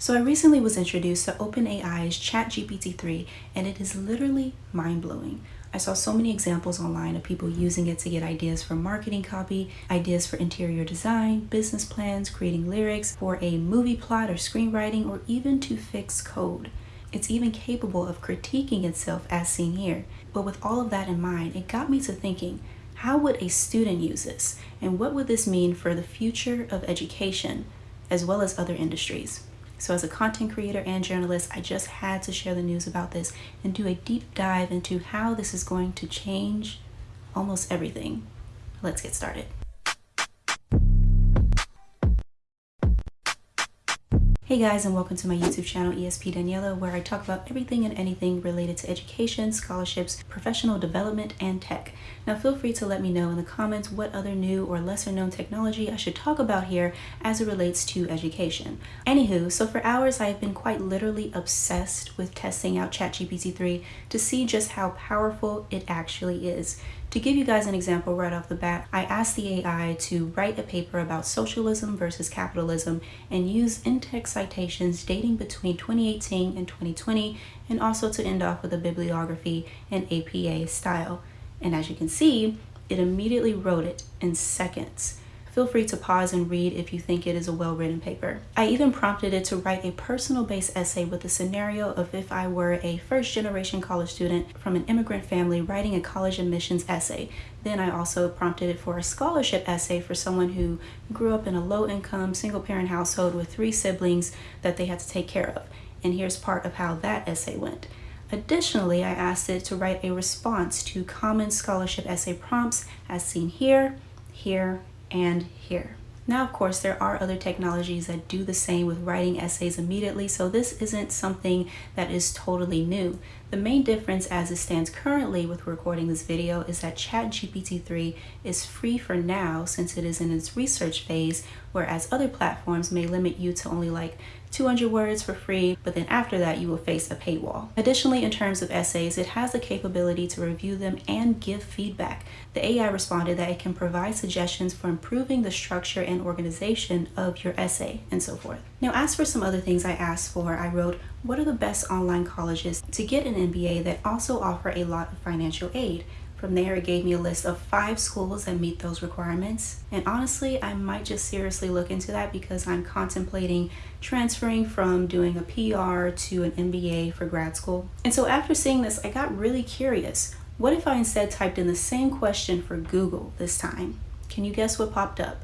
So I recently was introduced to OpenAI's ChatGPT-3 and it is literally mind-blowing. I saw so many examples online of people using it to get ideas for marketing copy, ideas for interior design, business plans, creating lyrics, for a movie plot or screenwriting, or even to fix code. It's even capable of critiquing itself as seen here. But with all of that in mind, it got me to thinking, how would a student use this? And what would this mean for the future of education, as well as other industries? So as a content creator and journalist, I just had to share the news about this and do a deep dive into how this is going to change almost everything. Let's get started. Hey guys and welcome to my YouTube channel ESP Daniela where I talk about everything and anything related to education, scholarships, professional development, and tech. Now feel free to let me know in the comments what other new or lesser known technology I should talk about here as it relates to education. Anywho, so for hours I've been quite literally obsessed with testing out ChatGPT 3 to see just how powerful it actually is. To give you guys an example right off the bat, I asked the AI to write a paper about socialism versus capitalism and use in-text citations dating between 2018 and 2020 and also to end off with a bibliography in APA style. And as you can see, it immediately wrote it in seconds. Feel free to pause and read if you think it is a well-written paper. I even prompted it to write a personal-based essay with the scenario of if I were a first-generation college student from an immigrant family writing a college admissions essay. Then I also prompted it for a scholarship essay for someone who grew up in a low-income, single-parent household with three siblings that they had to take care of. And here's part of how that essay went. Additionally, I asked it to write a response to common scholarship essay prompts as seen here, here, and here. Now, of course, there are other technologies that do the same with writing essays immediately, so this isn't something that is totally new. The main difference as it stands currently with recording this video is that ChatGPT-3 is free for now since it is in its research phase, whereas other platforms may limit you to only like 200 words for free, but then after that you will face a paywall. Additionally, in terms of essays, it has the capability to review them and give feedback. The AI responded that it can provide suggestions for improving the structure and organization of your essay and so forth. Now, as for some other things I asked for, I wrote, what are the best online colleges to get an MBA that also offer a lot of financial aid? From there, it gave me a list of five schools that meet those requirements. And honestly, I might just seriously look into that because I'm contemplating transferring from doing a PR to an MBA for grad school. And so after seeing this, I got really curious. What if I instead typed in the same question for Google this time? Can you guess what popped up?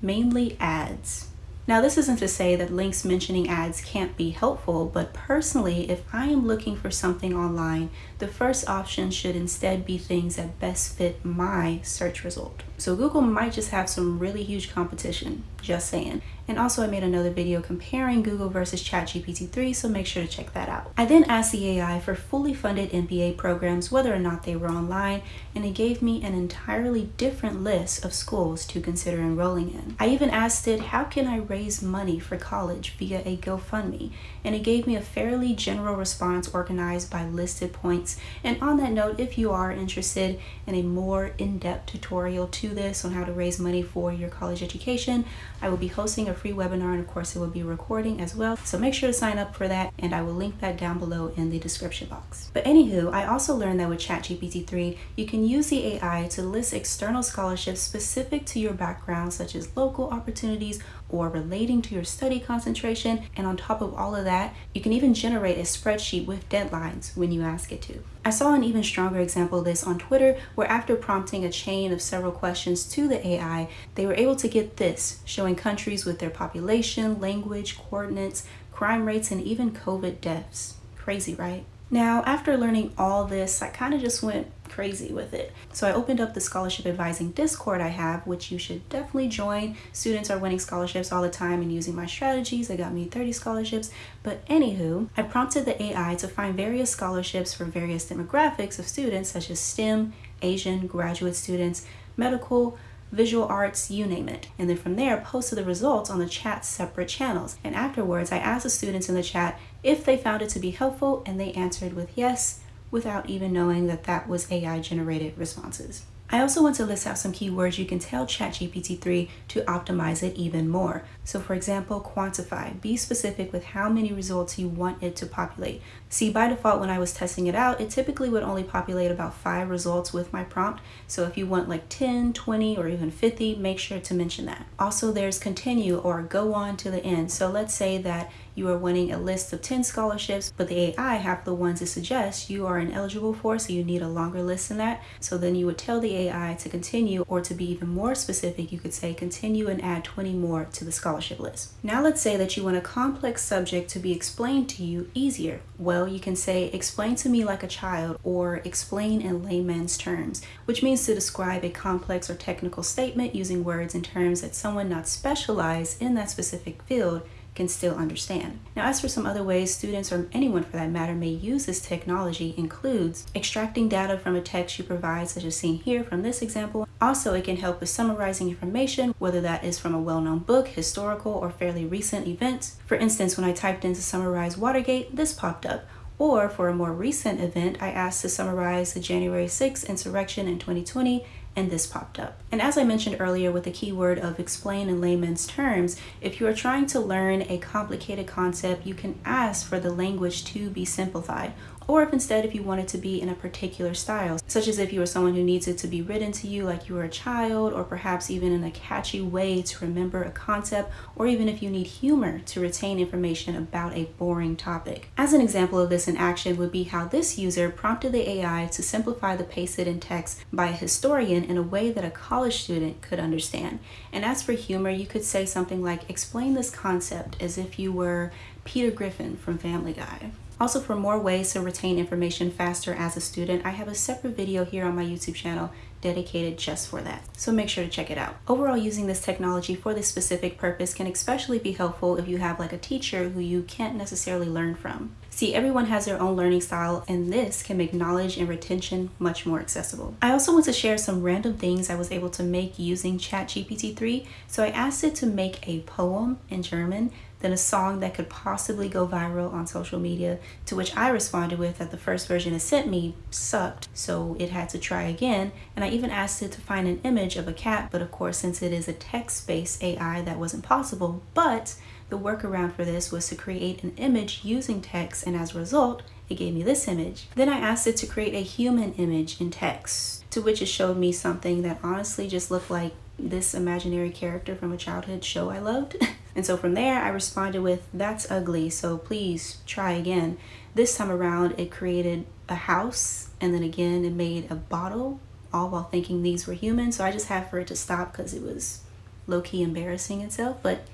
Mainly ads. Now this isn't to say that links mentioning ads can't be helpful, but personally, if I am looking for something online, the first option should instead be things that best fit my search result. So Google might just have some really huge competition, just saying. And also I made another video comparing Google versus ChatGPT 3, so make sure to check that out. I then asked the AI for fully funded MBA programs, whether or not they were online, and it gave me an entirely different list of schools to consider enrolling in. I even asked it, how can I raise money for college via a GoFundMe? And it gave me a fairly general response organized by listed points. And on that note, if you are interested in a more in-depth tutorial to this on how to raise money for your college education, I will be hosting a free webinar and of course it will be recording as well. So make sure to sign up for that and I will link that down below in the description box. But anywho, I also learned that with ChatGPT 3, you can use the AI to list external scholarships specific to your background such as local opportunities or relating to your study concentration. And on top of all of that, you can even generate a spreadsheet with deadlines when you ask it to. I saw an even stronger example of this on Twitter where after prompting a chain of several questions to the AI, they were able to get this, showing countries with their population, language, coordinates, crime rates, and even COVID deaths. Crazy, right? Now, after learning all this, I kind of just went crazy with it. So I opened up the scholarship advising Discord I have, which you should definitely join. Students are winning scholarships all the time and using my strategies. I got me 30 scholarships. But anywho, I prompted the AI to find various scholarships for various demographics of students such as STEM, Asian, graduate students, medical, visual arts, you name it. And then from there, posted the results on the chat's separate channels. And afterwards, I asked the students in the chat if they found it to be helpful, and they answered with yes, without even knowing that that was AI generated responses. I also want to list out some keywords you can tell ChatGPT-3 to optimize it even more. So for example, quantify. Be specific with how many results you want it to populate. See, by default, when I was testing it out, it typically would only populate about five results with my prompt. So if you want like 10, 20, or even 50, make sure to mention that. Also, there's continue or go on to the end. So let's say that you are winning a list of 10 scholarships, but the AI have the ones it suggests you are ineligible for, so you need a longer list than that. So then you would tell the AI to continue, or to be even more specific, you could say continue and add 20 more to the scholarship list. Now let's say that you want a complex subject to be explained to you easier. Well, you can say explain to me like a child, or explain in layman's terms, which means to describe a complex or technical statement using words and terms that someone not specialized in that specific field can still understand. Now, as for some other ways students or anyone for that matter may use this technology includes extracting data from a text you provide, such as seen here from this example. Also, it can help with summarizing information, whether that is from a well-known book, historical, or fairly recent events. For instance, when I typed in to summarize Watergate, this popped up. Or for a more recent event, I asked to summarize the January 6th insurrection in 2020 and this popped up. And as I mentioned earlier with the keyword of explain in layman's terms, if you are trying to learn a complicated concept, you can ask for the language to be simplified or if instead if you want it to be in a particular style, such as if you are someone who needs it to be written to you like you were a child, or perhaps even in a catchy way to remember a concept, or even if you need humor to retain information about a boring topic. As an example of this in action would be how this user prompted the AI to simplify the pasted in text by a historian in a way that a college student could understand. And as for humor, you could say something like, explain this concept as if you were Peter Griffin from Family Guy. Also, for more ways to retain information faster as a student, I have a separate video here on my YouTube channel dedicated just for that. So make sure to check it out. Overall, using this technology for this specific purpose can especially be helpful if you have like a teacher who you can't necessarily learn from. See, everyone has their own learning style and this can make knowledge and retention much more accessible. I also want to share some random things I was able to make using ChatGPT 3. So I asked it to make a poem in German then a song that could possibly go viral on social media, to which I responded with that the first version it sent me sucked, so it had to try again. And I even asked it to find an image of a cat, but of course, since it is a text-based AI, that wasn't possible. But the workaround for this was to create an image using text, and as a result, it gave me this image. Then I asked it to create a human image in text, to which it showed me something that honestly just looked like this imaginary character from a childhood show I loved. And so from there, I responded with, that's ugly, so please try again. This time around, it created a house, and then again, it made a bottle, all while thinking these were human. So I just had for it to stop because it was low-key embarrassing itself. But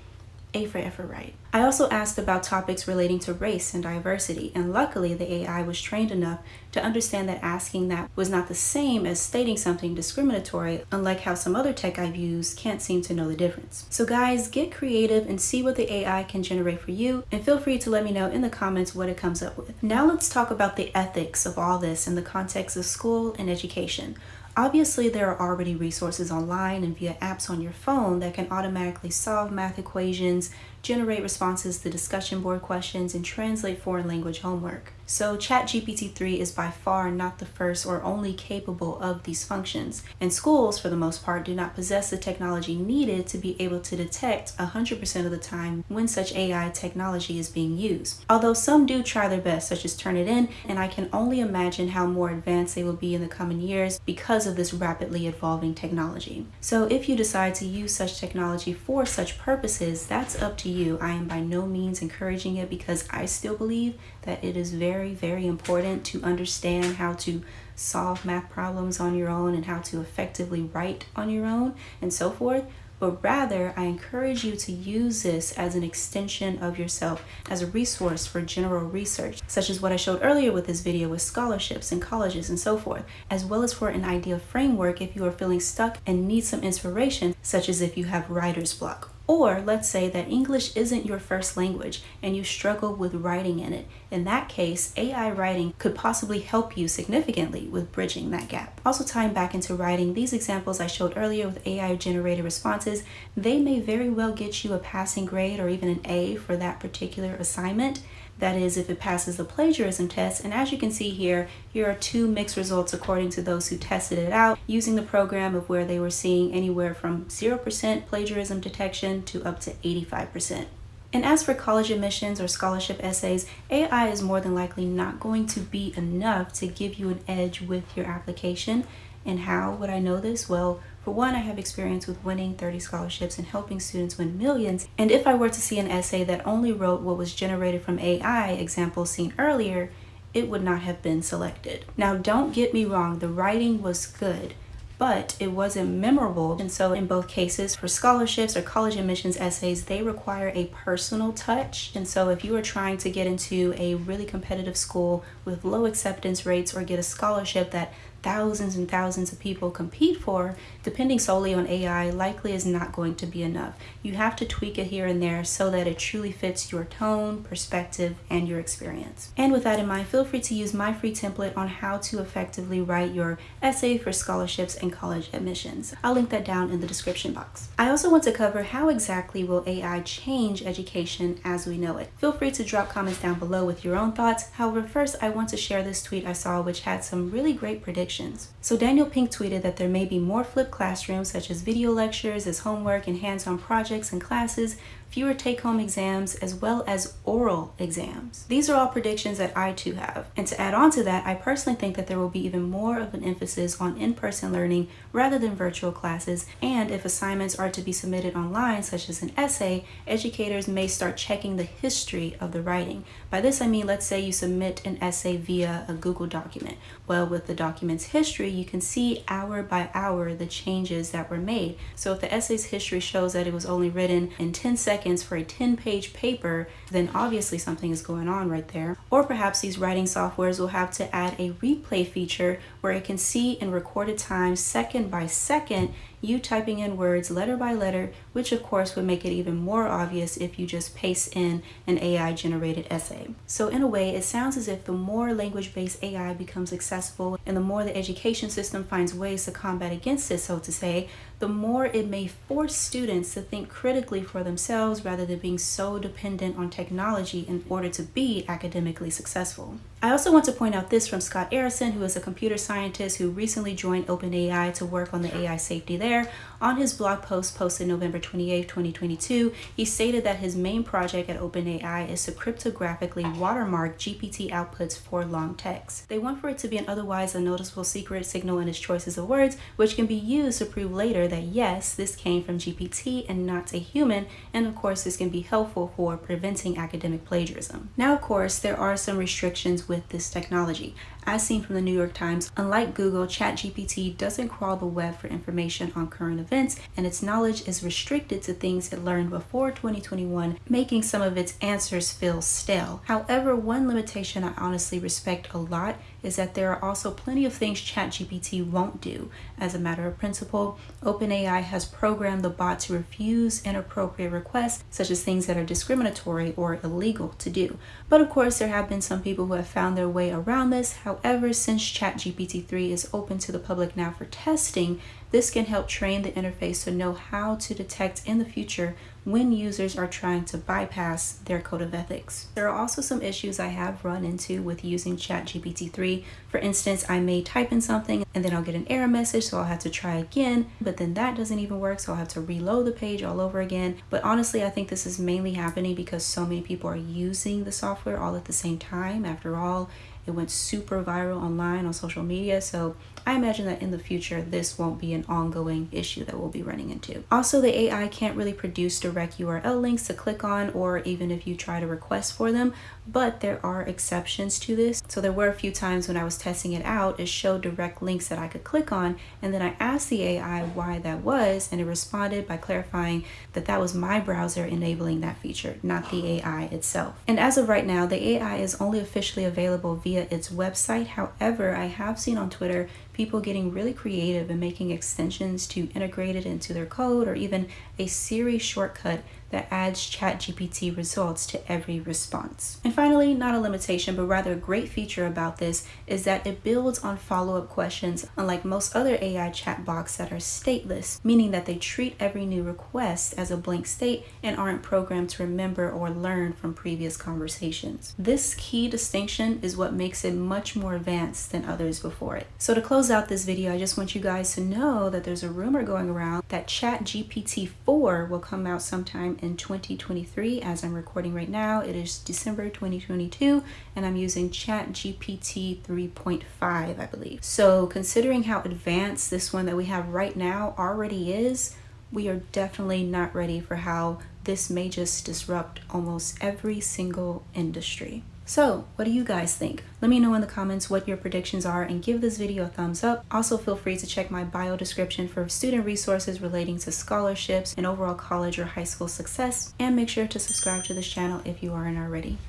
a for effort right. I also asked about topics relating to race and diversity, and luckily the AI was trained enough to understand that asking that was not the same as stating something discriminatory, unlike how some other tech I've used can't seem to know the difference. So guys, get creative and see what the AI can generate for you, and feel free to let me know in the comments what it comes up with. Now let's talk about the ethics of all this in the context of school and education. Obviously, there are already resources online and via apps on your phone that can automatically solve math equations, generate responses to discussion board questions, and translate foreign language homework. So ChatGPT-3 is by far not the first or only capable of these functions, and schools, for the most part, do not possess the technology needed to be able to detect 100% of the time when such AI technology is being used. Although some do try their best, such as Turnitin, and I can only imagine how more advanced they will be in the coming years because of this rapidly evolving technology. So if you decide to use such technology for such purposes, that's up to you. I am by no means encouraging it because I still believe that it is very, very important to understand how to solve math problems on your own and how to effectively write on your own and so forth. But rather, I encourage you to use this as an extension of yourself, as a resource for general research, such as what I showed earlier with this video with scholarships and colleges and so forth, as well as for an idea framework if you are feeling stuck and need some inspiration, such as if you have writer's block Or let's say that English isn't your first language and you struggle with writing in it. In that case, AI writing could possibly help you significantly with bridging that gap. Also tying back into writing, these examples I showed earlier with AI generated responses, they may very well get you a passing grade or even an A for that particular assignment. That is, if it passes the plagiarism test. And as you can see here, here are two mixed results according to those who tested it out using the program of where they were seeing anywhere from 0% plagiarism detection to up to 85%. And as for college admissions or scholarship essays, AI is more than likely not going to be enough to give you an edge with your application. And how would I know this? Well, for one, I have experience with winning 30 scholarships and helping students win millions. And if I were to see an essay that only wrote what was generated from AI, example seen earlier, it would not have been selected. Now, don't get me wrong, the writing was good but it wasn't memorable. And so in both cases, for scholarships or college admissions essays, they require a personal touch. And so if you are trying to get into a really competitive school with low acceptance rates or get a scholarship that thousands and thousands of people compete for, depending solely on AI, likely is not going to be enough. You have to tweak it here and there so that it truly fits your tone, perspective, and your experience. And with that in mind, feel free to use my free template on how to effectively write your essay for scholarships and college admissions. I'll link that down in the description box. I also want to cover how exactly will AI change education as we know it. Feel free to drop comments down below with your own thoughts. However, first I want to share this tweet I saw which had some really great predictions. So Daniel Pink tweeted that there may be more flipped classrooms such as video lectures as homework and hands-on projects and classes fewer take-home exams, as well as oral exams. These are all predictions that I too have. And to add on to that, I personally think that there will be even more of an emphasis on in-person learning rather than virtual classes. And if assignments are to be submitted online, such as an essay, educators may start checking the history of the writing. By this I mean, let's say you submit an essay via a Google document. Well, with the document's history, you can see hour by hour the changes that were made. So if the essay's history shows that it was only written in 10 seconds seconds for a 10 page paper, then obviously something is going on right there. Or perhaps these writing softwares will have to add a replay feature where it can see in recorded time, second by second, you typing in words letter by letter, which of course would make it even more obvious if you just paste in an AI generated essay. So in a way, it sounds as if the more language-based AI becomes accessible and the more the education system finds ways to combat against it, so to say, the more it may force students to think critically for themselves rather than being so dependent on technology in order to be academically successful. I also want to point out this from Scott Aaronson, who is a computer scientist who recently joined OpenAI to work on the AI safety there. On his blog post posted November 28, 2022, he stated that his main project at OpenAI is to cryptographically watermark GPT outputs for long text. They want for it to be an otherwise unnoticeable secret signal in its choices of words, which can be used to prove later that yes, this came from GPT and not a human, and of course this can be helpful for preventing academic plagiarism. Now of course, there are some restrictions with this technology. As seen from the New York Times, unlike Google, ChatGPT doesn't crawl the web for information on current events, and its knowledge is restricted to things it learned before 2021, making some of its answers feel stale. However, one limitation I honestly respect a lot is that there are also plenty of things ChatGPT won't do. As a matter of principle, OpenAI has programmed the bot to refuse inappropriate requests, such as things that are discriminatory or illegal to do. But of course, there have been some people who have found their way around this. However, since ChatGPT 3 is open to the public now for testing, this can help train the interface to know how to detect in the future when users are trying to bypass their code of ethics. There are also some issues I have run into with using ChatGPT 3. For instance, I may type in something and then I'll get an error message, so I'll have to try again, but then that doesn't even work, so I'll have to reload the page all over again. But honestly, I think this is mainly happening because so many people are using the software all at the same time. After all, it went super viral online on social media, so I imagine that in the future, this won't be an ongoing issue that we'll be running into. Also, the AI can't really produce direct URL links to click on or even if you try to request for them, but there are exceptions to this. So there were a few times when I was testing it out, it showed direct links that I could click on, and then I asked the AI why that was, and it responded by clarifying that that was my browser enabling that feature, not the AI itself. And as of right now, the AI is only officially available via its website. However, I have seen on Twitter people getting really creative and making extensions to integrate it into their code or even a Siri shortcut that adds ChatGPT results to every response. And finally, not a limitation, but rather a great feature about this is that it builds on follow-up questions, unlike most other AI chatbots that are stateless, meaning that they treat every new request as a blank state and aren't programmed to remember or learn from previous conversations. This key distinction is what makes it much more advanced than others before it. So to close out this video, I just want you guys to know that there's a rumor going around that ChatGPT 4 will come out sometime in 2023 as I'm recording right now. It is December 2022 and I'm using ChatGPT 3.5 I believe. So considering how advanced this one that we have right now already is, we are definitely not ready for how this may just disrupt almost every single industry. So what do you guys think? Let me know in the comments what your predictions are and give this video a thumbs up. Also feel free to check my bio description for student resources relating to scholarships and overall college or high school success. And make sure to subscribe to this channel if you aren't already.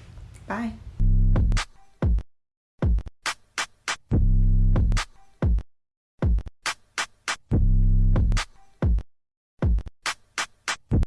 Bye.